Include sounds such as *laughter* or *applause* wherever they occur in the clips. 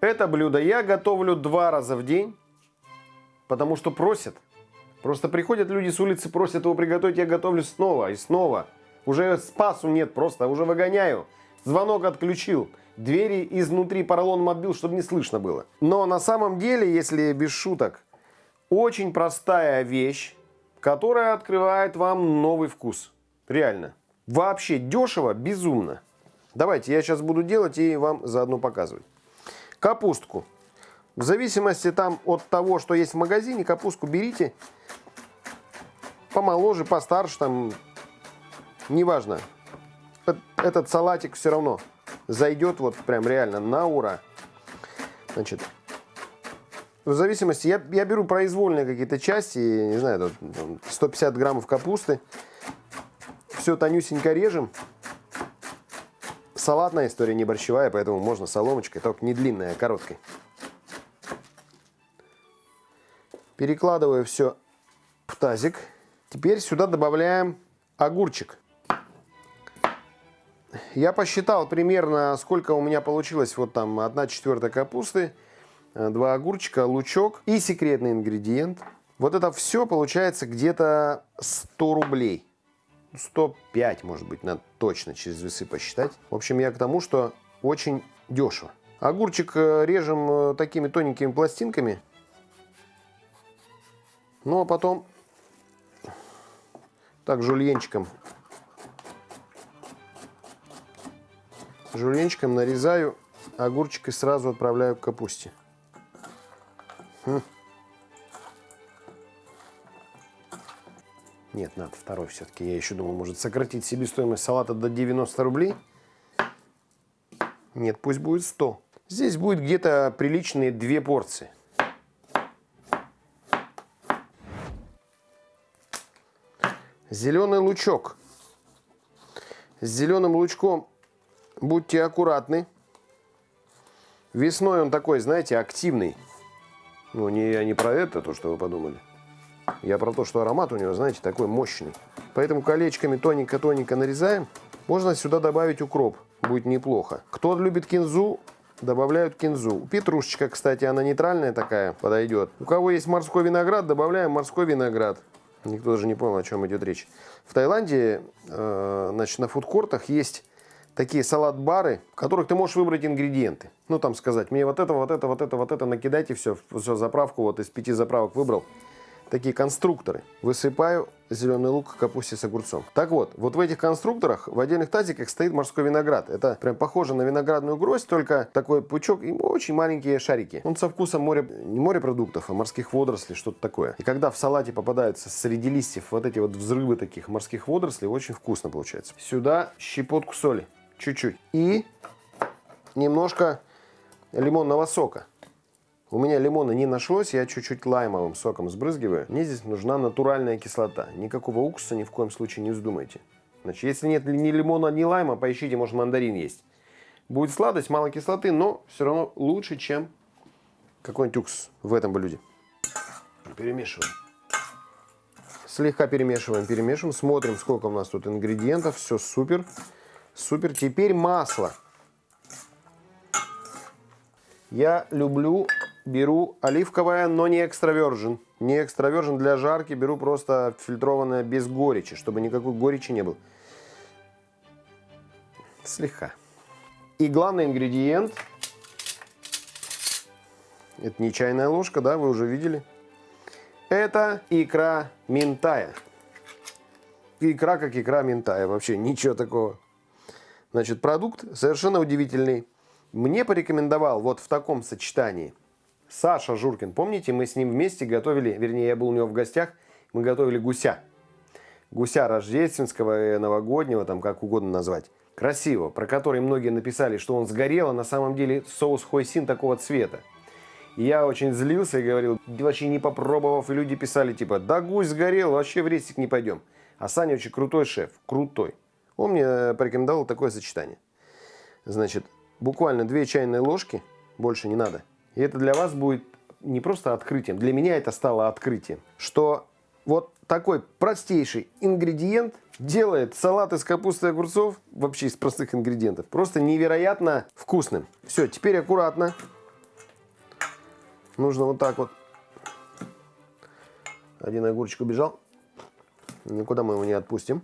Это блюдо я готовлю два раза в день, потому что просят. Просто приходят люди с улицы, просят его приготовить, я готовлю снова и снова. Уже спасу нет просто, уже выгоняю. Звонок отключил. Двери изнутри поролоном отбил, чтобы не слышно было. Но на самом деле, если без шуток, очень простая вещь, которая открывает вам новый вкус. Реально. Вообще дешево, безумно. Давайте, я сейчас буду делать и вам заодно показывать. Капустку. В зависимости там от того, что есть в магазине, капустку берите помоложе, постарше, там, неважно. Этот салатик все равно зайдет вот прям реально на ура. Значит, в зависимости, я, я беру произвольные какие-то части, не знаю, 150 граммов капусты. Все тонюсенько режем. Салатная история, не борщевая, поэтому можно соломочкой, только не длинная, а короткой. Перекладываю все в тазик. Теперь сюда добавляем огурчик. Я посчитал примерно, сколько у меня получилось. Вот там 1 четвертая капусты, 2 огурчика, лучок и секретный ингредиент. Вот это все получается где-то 100 рублей. 105, может быть, надо точно через весы посчитать. В общем, я к тому, что очень дешево. Огурчик э, режем э, такими тоненькими пластинками. Ну, а потом так жульенчиком. Жульенчиком нарезаю огурчик и сразу отправляю к капусте. Хм. Нет, надо второй все-таки. Я еще думал, может сократить себестоимость салата до 90 рублей. Нет, пусть будет 100. Здесь будет где-то приличные две порции. Зеленый лучок. С зеленым лучком будьте аккуратны. Весной он такой, знаете, активный. Ну, не, я не про это, то, что вы подумали. Я про то, что аромат у него, знаете, такой мощный. Поэтому колечками тоненько-тоненько нарезаем. Можно сюда добавить укроп. Будет неплохо. Кто любит кинзу, добавляют кинзу. Петрушечка, кстати, она нейтральная такая, подойдет. У кого есть морской виноград, добавляем морской виноград. Никто даже не понял, о чем идет речь. В Таиланде, э, значит, на фудкортах есть такие салат-бары, в которых ты можешь выбрать ингредиенты. Ну, там сказать, мне вот это, вот это, вот это, вот это, накидайте все, все заправку, вот из пяти заправок выбрал такие конструкторы. Высыпаю зеленый лук, капусте с огурцом. Так вот, вот в этих конструкторах в отдельных тазиках стоит морской виноград. Это прям похоже на виноградную гроздь, только такой пучок и очень маленькие шарики. Он со вкусом моря, не морепродуктов, а морских водорослей, что-то такое. И когда в салате попадаются среди листьев вот эти вот взрывы таких морских водорослей, очень вкусно получается. Сюда щепотку соли, чуть-чуть. И немножко лимонного сока. У меня лимона не нашлось, я чуть-чуть лаймовым соком сбрызгиваю. Мне здесь нужна натуральная кислота. Никакого уксуса ни в коем случае не вздумайте. Значит, если нет ни лимона, ни лайма, поищите, может мандарин есть. Будет сладость, мало кислоты, но все равно лучше, чем какой-нибудь уксус в этом блюде. Перемешиваем. Слегка перемешиваем, перемешиваем. Смотрим, сколько у нас тут ингредиентов. Все супер. Супер. Теперь масло. Я люблю беру оливковое, но не экстравержен. Не экстравержен для жарки, беру просто фильтрованное без горечи, чтобы никакой горечи не было. Слегка. И главный ингредиент, это не чайная ложка, да, вы уже видели. Это икра минтая. Икра как икра минтая, вообще ничего такого. Значит, продукт совершенно удивительный. Мне порекомендовал вот в таком сочетании – Саша Журкин, помните, мы с ним вместе готовили, вернее, я был у него в гостях, мы готовили гуся. Гуся рождественского, и новогоднего, там как угодно назвать. Красиво, про который многие написали, что он сгорел, а на самом деле соус хойсин такого цвета. И я очень злился и говорил, вообще не попробовав, и люди писали типа, да гусь сгорел, вообще в рейсик не пойдем. А Саня очень крутой шеф, крутой. Он мне порекомендовал такое сочетание. Значит, буквально две чайные ложки, больше не надо, и это для вас будет не просто открытием, для меня это стало открытием, что вот такой простейший ингредиент делает салат из капусты и огурцов, вообще из простых ингредиентов, просто невероятно вкусным. Все, теперь аккуратно нужно вот так вот. Один огурчик убежал. Никуда мы его не отпустим.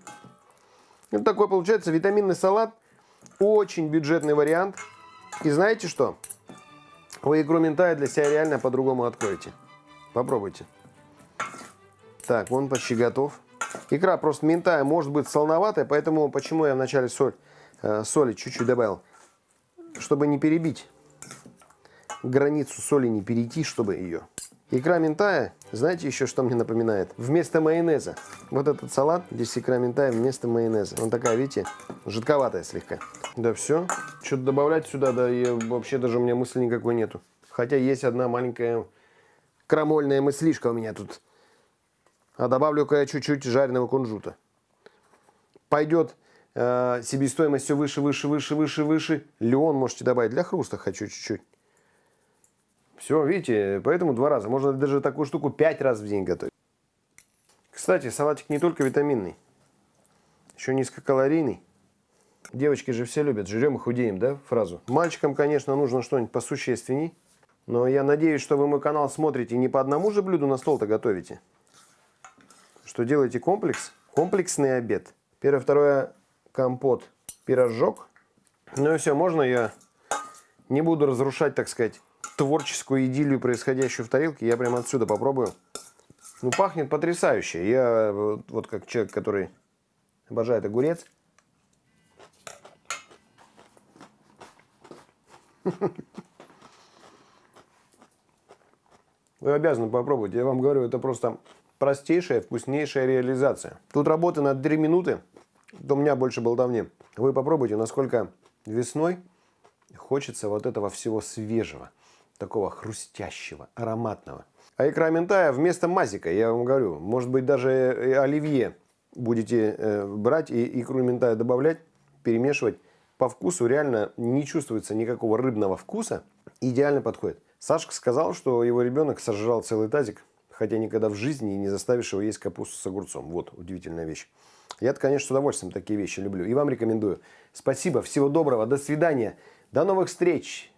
Вот такой получается витаминный салат. Очень бюджетный вариант. И знаете что? Вы икру ментая для себя реально по-другому откроете. Попробуйте. Так, он почти готов. Икра просто ментая может быть солоноватая, поэтому почему я вначале соль, э, соли чуть-чуть добавил. Чтобы не перебить границу соли, не перейти, чтобы ее. Икра ментая, знаете еще, что мне напоминает? Вместо майонеза. Вот этот салат, здесь икра ментая вместо майонеза. Он такая, видите, жидковатая слегка. Да все. Что-то добавлять сюда, да и вообще даже у меня мысли никакой нету. Хотя есть одна маленькая крамольная мыслишка у меня тут. А добавлю-ка я чуть-чуть жареного кунжута. Пойдет э, себестоимость все выше, выше, выше, выше, выше. Леон можете добавить. Для хруста хочу чуть-чуть. Все, видите, поэтому два раза. Можно даже такую штуку пять раз в день готовить. Кстати, салатик не только витаминный, еще низкокалорийный. Девочки же все любят, жрем и худеем, да, фразу. Мальчикам, конечно, нужно что-нибудь посущественней. Но я надеюсь, что вы мой канал смотрите не по одному же блюду на стол-то готовите. Что делаете комплекс, комплексный обед. Первое, второе, компот, пирожок. Ну и все, можно я не буду разрушать, так сказать, творческую идиллию, происходящую в тарелке. Я прямо отсюда попробую. Ну, пахнет потрясающе. Я вот, как человек, который обожает огурец. *laughs* Вы обязаны попробовать. Я вам говорю, это просто простейшая, вкуснейшая реализация. Тут работа на 3 минуты, у меня больше болтовни. Вы попробуйте, насколько весной хочется вот этого всего свежего такого хрустящего, ароматного. А икра ментая вместо мазика, я вам говорю, может быть даже оливье будете э, брать и икру ментая добавлять, перемешивать. По вкусу реально не чувствуется никакого рыбного вкуса. Идеально подходит. Сашка сказал, что его ребенок сожрал целый тазик, хотя никогда в жизни не заставишь его есть капусту с огурцом. Вот удивительная вещь. Я-то, конечно, с удовольствием такие вещи люблю. И вам рекомендую. Спасибо, всего доброго, до свидания, до новых встреч.